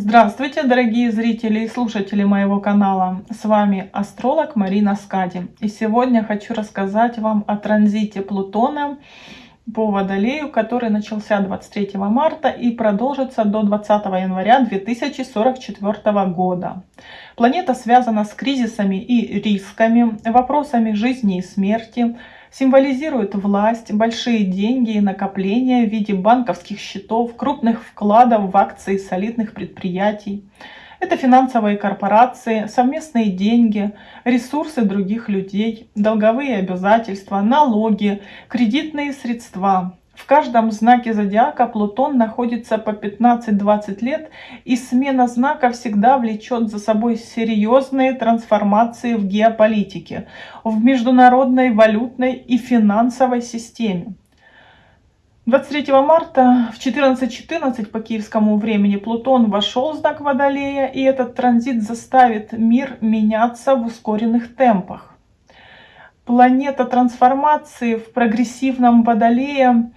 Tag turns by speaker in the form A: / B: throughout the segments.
A: Здравствуйте, дорогие зрители и слушатели моего канала. С вами астролог Марина Скади. И сегодня хочу рассказать вам о транзите Плутона по Водолею, который начался 23 марта и продолжится до 20 января 2044 года. Планета связана с кризисами и рисками, вопросами жизни и смерти, символизирует власть, большие деньги и накопления в виде банковских счетов, крупных вкладов в акции солидных предприятий. Это финансовые корпорации, совместные деньги, ресурсы других людей, долговые обязательства, налоги, кредитные средства. В каждом знаке зодиака Плутон находится по 15-20 лет, и смена знака всегда влечет за собой серьезные трансформации в геополитике, в международной валютной и финансовой системе. 23 марта в 14.14 по киевскому времени Плутон вошел в знак Водолея, и этот транзит заставит мир меняться в ускоренных темпах. Планета трансформации в прогрессивном Водолее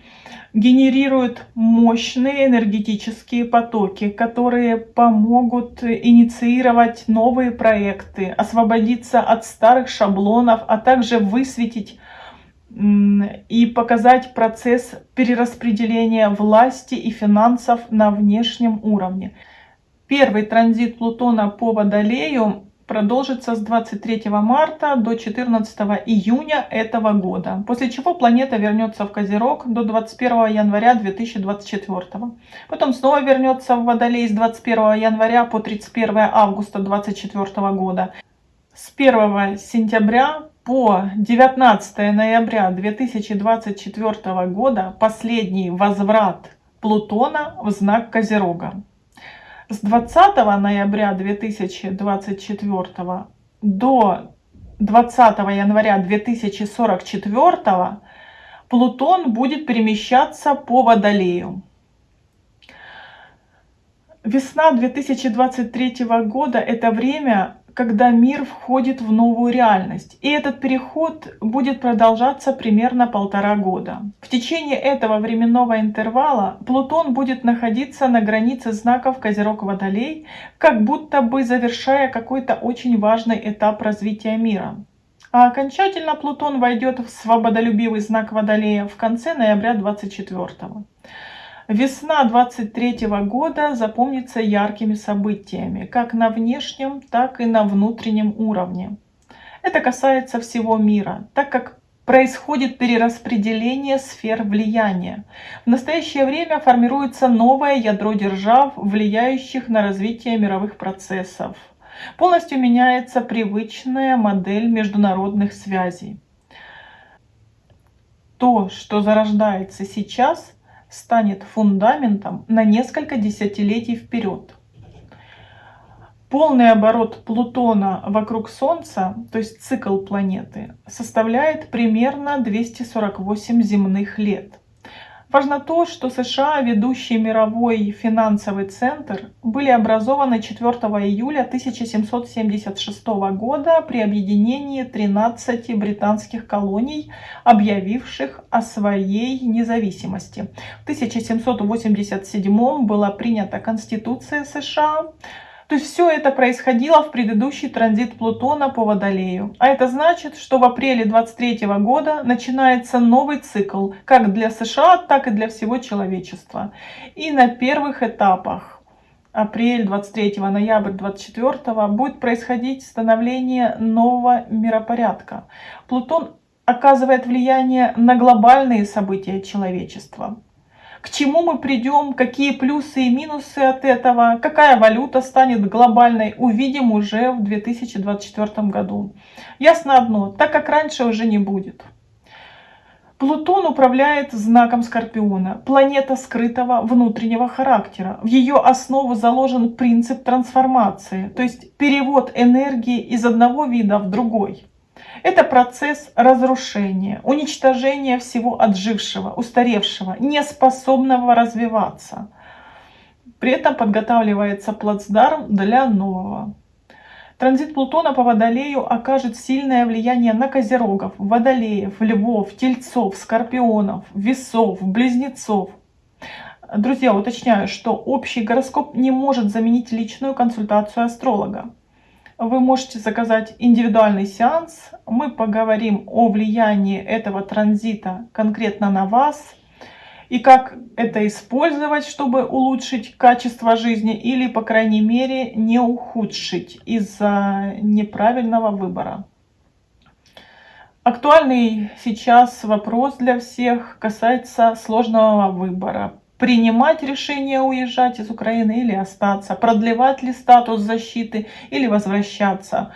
A: генерирует мощные энергетические потоки, которые помогут инициировать новые проекты, освободиться от старых шаблонов, а также высветить и показать процесс перераспределения власти и финансов на внешнем уровне. Первый транзит Плутона по Водолею продолжится с 23 марта до 14 июня этого года, после чего планета вернется в Козерог до 21 января 2024. Потом снова вернется в Водолей с 21 января по 31 августа 2024 года. С 1 сентября по 19 ноября 2024 года последний возврат Плутона в знак Козерога. С 20 ноября 2024 до 20 января 2044 Плутон будет перемещаться по Водолею. Весна 2023 года – это время когда мир входит в новую реальность. И этот переход будет продолжаться примерно полтора года. В течение этого временного интервала Плутон будет находиться на границе знаков Козерог-Водолей, как будто бы завершая какой-то очень важный этап развития мира. А окончательно Плутон войдет в свободолюбивый знак Водолея в конце ноября 24 -го. Весна 23 года запомнится яркими событиями, как на внешнем, так и на внутреннем уровне. Это касается всего мира, так как происходит перераспределение сфер влияния. В настоящее время формируется новое ядро держав, влияющих на развитие мировых процессов. Полностью меняется привычная модель международных связей. То, что зарождается сейчас – станет фундаментом на несколько десятилетий вперед. Полный оборот Плутона вокруг Солнца, то есть цикл планеты, составляет примерно 248 земных лет. Важно то, что США, ведущий мировой финансовый центр, были образованы 4 июля 1776 года при объединении 13 британских колоний, объявивших о своей независимости. В 1787 была принята Конституция США, то есть все это происходило в предыдущий транзит Плутона по Водолею. А это значит, что в апреле 23 года начинается новый цикл, как для США, так и для всего человечества. И на первых этапах апрель 23 ноябрь 24 будет происходить становление нового миропорядка. Плутон оказывает влияние на глобальные события человечества к чему мы придем, какие плюсы и минусы от этого, какая валюта станет глобальной, увидим уже в 2024 году. Ясно одно, так как раньше уже не будет. Плутон управляет знаком Скорпиона, планета скрытого внутреннего характера. В ее основу заложен принцип трансформации, то есть перевод энергии из одного вида в другой. Это процесс разрушения, уничтожения всего отжившего, устаревшего, неспособного развиваться. При этом подготавливается плацдарм для нового. Транзит Плутона по Водолею окажет сильное влияние на козерогов, водолеев, львов, тельцов, скорпионов, весов, близнецов. Друзья, уточняю, что общий гороскоп не может заменить личную консультацию астролога. Вы можете заказать индивидуальный сеанс. Мы поговорим о влиянии этого транзита конкретно на вас и как это использовать, чтобы улучшить качество жизни или, по крайней мере, не ухудшить из-за неправильного выбора. Актуальный сейчас вопрос для всех касается сложного выбора принимать решение уезжать из Украины или остаться, продлевать ли статус защиты или возвращаться,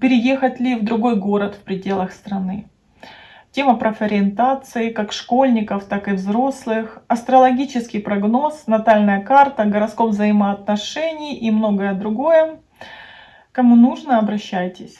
A: переехать ли в другой город в пределах страны. Тема профориентации как школьников, так и взрослых, астрологический прогноз, натальная карта, гороскоп взаимоотношений и многое другое. Кому нужно, обращайтесь.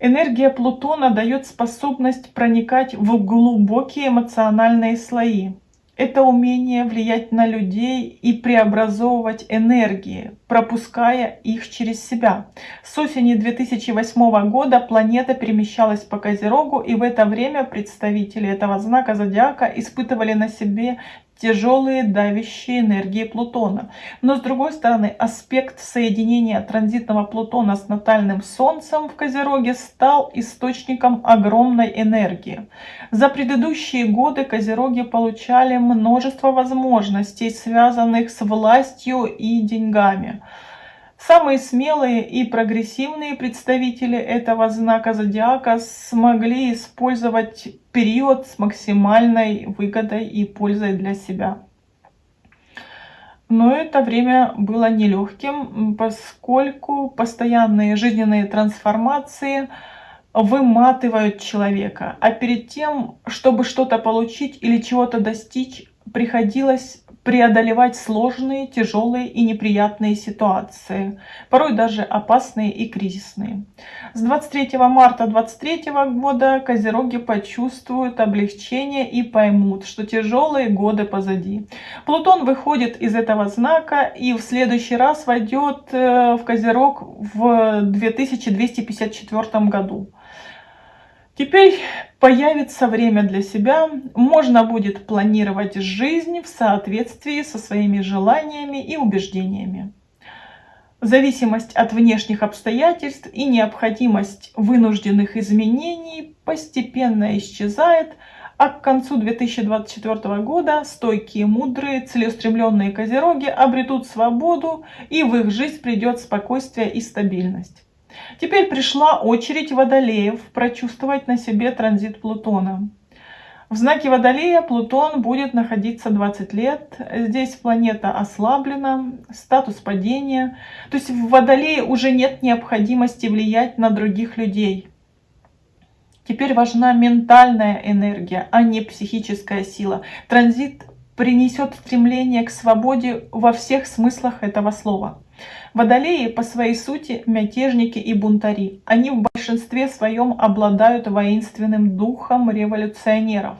A: Энергия Плутона дает способность проникать в глубокие эмоциональные слои, это умение влиять на людей и преобразовывать энергии, пропуская их через себя. С осени 2008 года планета перемещалась по Козерогу, и в это время представители этого знака зодиака испытывали на себе тяжелые давящие энергии Плутона. Но с другой стороны, аспект соединения транзитного Плутона с натальным Солнцем в Козероге стал источником огромной энергии. За предыдущие годы Козероги получали множество возможностей, связанных с властью и деньгами. Самые смелые и прогрессивные представители этого знака зодиака смогли использовать период с максимальной выгодой и пользой для себя. Но это время было нелегким, поскольку постоянные жизненные трансформации выматывают человека. А перед тем, чтобы что-то получить или чего-то достичь, приходилось преодолевать сложные, тяжелые и неприятные ситуации, порой даже опасные и кризисные. С 23 марта 2023 года козероги почувствуют облегчение и поймут, что тяжелые годы позади. Плутон выходит из этого знака и в следующий раз войдет э, в козерог в 2254 году. Теперь появится время для себя, можно будет планировать жизнь в соответствии со своими желаниями и убеждениями. Зависимость от внешних обстоятельств и необходимость вынужденных изменений постепенно исчезает, а к концу 2024 года стойкие, мудрые, целеустремленные козероги обретут свободу и в их жизнь придет спокойствие и стабильность. Теперь пришла очередь водолеев прочувствовать на себе транзит Плутона. В знаке Водолея Плутон будет находиться 20 лет. Здесь планета ослаблена, статус падения. То есть в Водолее уже нет необходимости влиять на других людей. Теперь важна ментальная энергия, а не психическая сила. Транзит принесет стремление к свободе во всех смыслах этого слова. Водолеи по своей сути мятежники и бунтари. Они в большинстве своем обладают воинственным духом революционеров.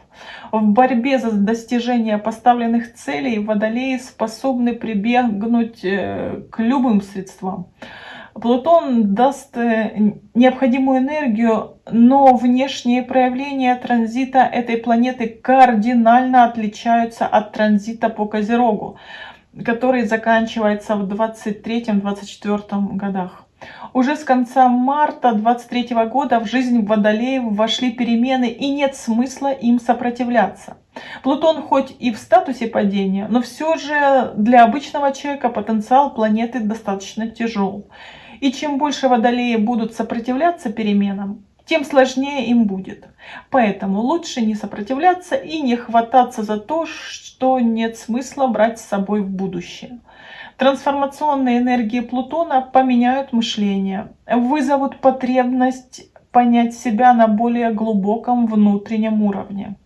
A: В борьбе за достижение поставленных целей водолеи способны прибегнуть э, к любым средствам. Плутон даст э, необходимую энергию, но внешние проявления транзита этой планеты кардинально отличаются от транзита по Козерогу который заканчивается в 23-24 годах. Уже с конца марта 23 года в жизнь Водолеев вошли перемены и нет смысла им сопротивляться. Плутон хоть и в статусе падения, но все же для обычного человека потенциал планеты достаточно тяжел. И чем больше Водолеи будут сопротивляться переменам, тем сложнее им будет. Поэтому лучше не сопротивляться и не хвататься за то, что нет смысла брать с собой в будущее. Трансформационные энергии Плутона поменяют мышление, вызовут потребность понять себя на более глубоком внутреннем уровне.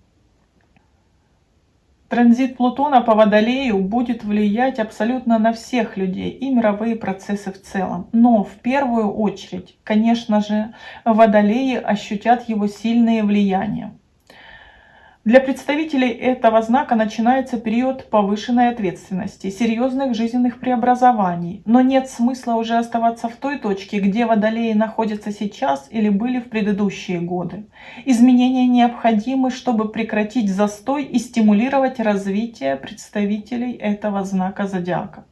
A: Транзит Плутона по Водолею будет влиять абсолютно на всех людей и мировые процессы в целом. Но в первую очередь, конечно же, Водолеи ощутят его сильные влияния. Для представителей этого знака начинается период повышенной ответственности, серьезных жизненных преобразований, но нет смысла уже оставаться в той точке, где водолеи находятся сейчас или были в предыдущие годы. Изменения необходимы, чтобы прекратить застой и стимулировать развитие представителей этого знака зодиака.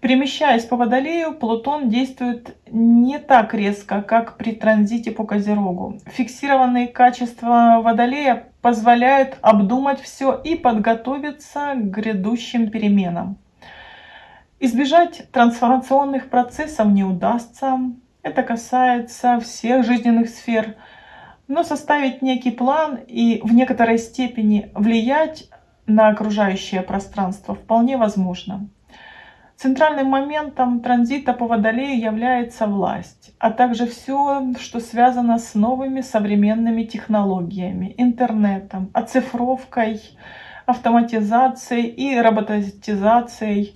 A: Перемещаясь по Водолею, Плутон действует не так резко, как при транзите по Козерогу. Фиксированные качества Водолея позволяют обдумать все и подготовиться к грядущим переменам. Избежать трансформационных процессов не удастся. Это касается всех жизненных сфер. Но составить некий план и в некоторой степени влиять на окружающее пространство вполне возможно. Центральным моментом транзита по Водолею является власть, а также все, что связано с новыми современными технологиями, интернетом, оцифровкой, автоматизацией и роботизацией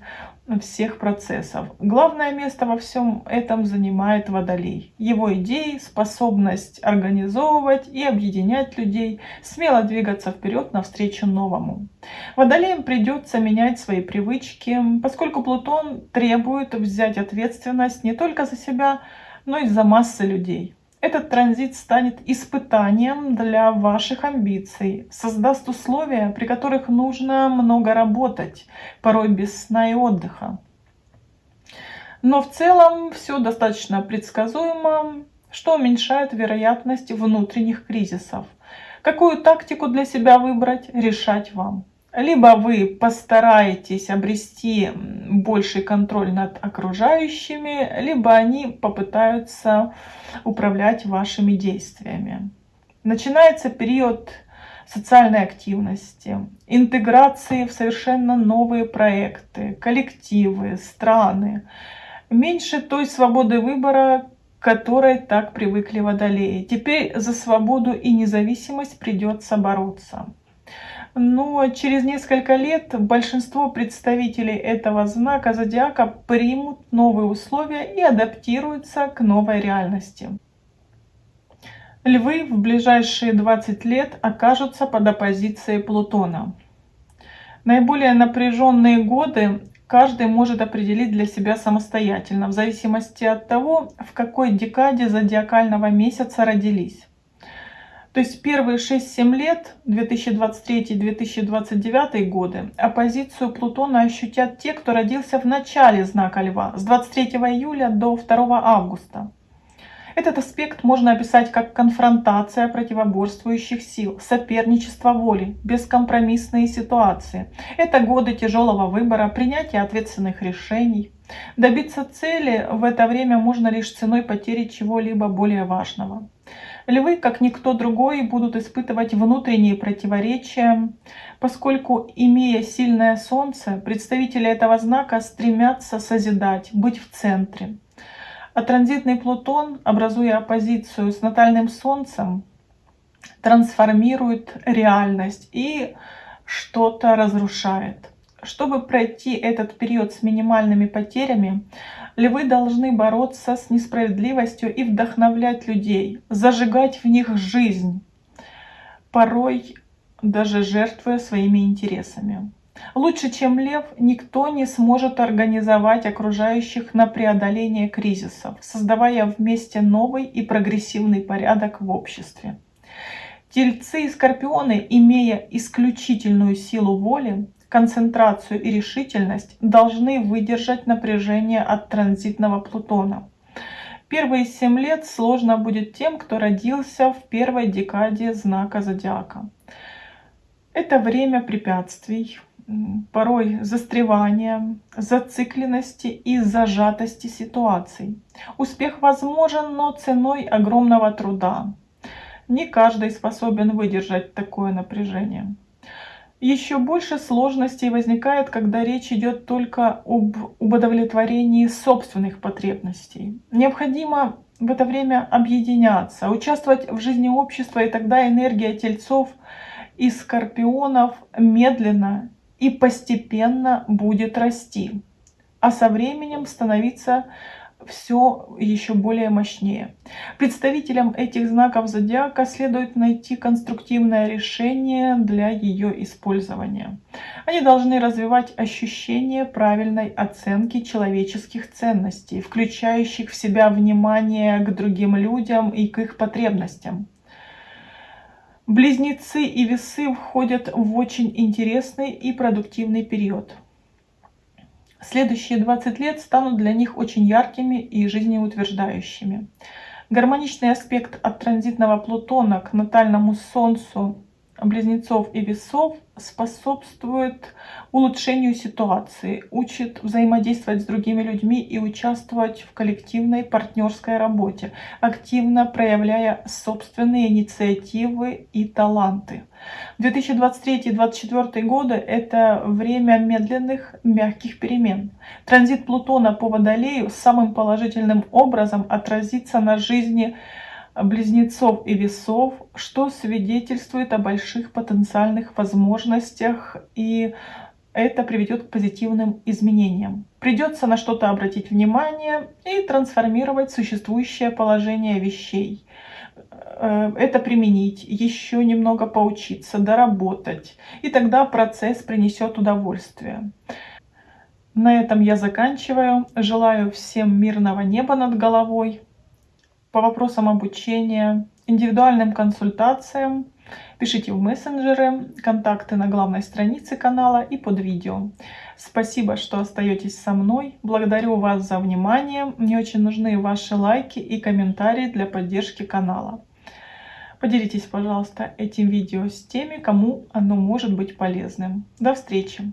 A: всех процессов. Главное место во всем этом занимает Водолей. Его идеи, способность организовывать и объединять людей, смело двигаться вперед навстречу новому. Водолеям придется менять свои привычки, поскольку Плутон требует взять ответственность не только за себя, но и за массы людей. Этот транзит станет испытанием для ваших амбиций, создаст условия, при которых нужно много работать, порой без сна и отдыха. Но в целом все достаточно предсказуемо, что уменьшает вероятность внутренних кризисов. Какую тактику для себя выбрать, решать вам. Либо вы постараетесь обрести больший контроль над окружающими, либо они попытаются управлять вашими действиями. Начинается период социальной активности, интеграции в совершенно новые проекты, коллективы, страны. Меньше той свободы выбора, которой так привыкли водолеи. Теперь за свободу и независимость придется бороться. Но через несколько лет большинство представителей этого знака зодиака примут новые условия и адаптируются к новой реальности. Львы в ближайшие 20 лет окажутся под оппозицией Плутона. Наиболее напряженные годы каждый может определить для себя самостоятельно, в зависимости от того, в какой декаде зодиакального месяца родились. То есть первые 6-7 лет, 2023-2029 годы, оппозицию Плутона ощутят те, кто родился в начале знака Льва, с 23 июля до 2 августа. Этот аспект можно описать как конфронтация противоборствующих сил, соперничество воли, бескомпромиссные ситуации. Это годы тяжелого выбора, принятия ответственных решений. Добиться цели в это время можно лишь ценой потери чего-либо более важного. Львы, как никто другой, будут испытывать внутренние противоречия, поскольку, имея сильное солнце, представители этого знака стремятся созидать, быть в центре. А транзитный Плутон, образуя оппозицию с натальным солнцем, трансформирует реальность и что-то разрушает. Чтобы пройти этот период с минимальными потерями, львы должны бороться с несправедливостью и вдохновлять людей, зажигать в них жизнь, порой даже жертвуя своими интересами. Лучше, чем лев, никто не сможет организовать окружающих на преодоление кризисов, создавая вместе новый и прогрессивный порядок в обществе. Тельцы и скорпионы, имея исключительную силу воли, концентрацию и решительность должны выдержать напряжение от транзитного Плутона. Первые семь лет сложно будет тем, кто родился в первой декаде знака зодиака. Это время препятствий, порой застревания, зацикленности и зажатости ситуаций. Успех возможен, но ценой огромного труда. Не каждый способен выдержать такое напряжение. Еще больше сложностей возникает, когда речь идет только об удовлетворении собственных потребностей. Необходимо в это время объединяться, участвовать в жизни общества, и тогда энергия тельцов и скорпионов медленно и постепенно будет расти, а со временем становиться все еще более мощнее. Представителям этих знаков зодиака следует найти конструктивное решение для ее использования. Они должны развивать ощущение правильной оценки человеческих ценностей, включающих в себя внимание к другим людям и к их потребностям. Близнецы и весы входят в очень интересный и продуктивный период. Следующие 20 лет станут для них очень яркими и жизнеутверждающими. Гармоничный аспект от транзитного Плутона к натальному Солнцу близнецов и весов способствует улучшению ситуации, учит взаимодействовать с другими людьми и участвовать в коллективной партнерской работе, активно проявляя собственные инициативы и таланты. 2023-2024 годы – это время медленных, мягких перемен. Транзит Плутона по Водолею самым положительным образом отразится на жизни близнецов и весов, что свидетельствует о больших потенциальных возможностях и это приведет к позитивным изменениям. Придется на что-то обратить внимание и трансформировать существующее положение вещей. Э, это применить, еще немного поучиться, доработать. И тогда процесс принесет удовольствие. На этом я заканчиваю. Желаю всем мирного неба над головой по вопросам обучения, индивидуальным консультациям. Пишите в мессенджеры, контакты на главной странице канала и под видео. Спасибо, что остаетесь со мной. Благодарю вас за внимание. Мне очень нужны ваши лайки и комментарии для поддержки канала. Поделитесь, пожалуйста, этим видео с теми, кому оно может быть полезным. До встречи!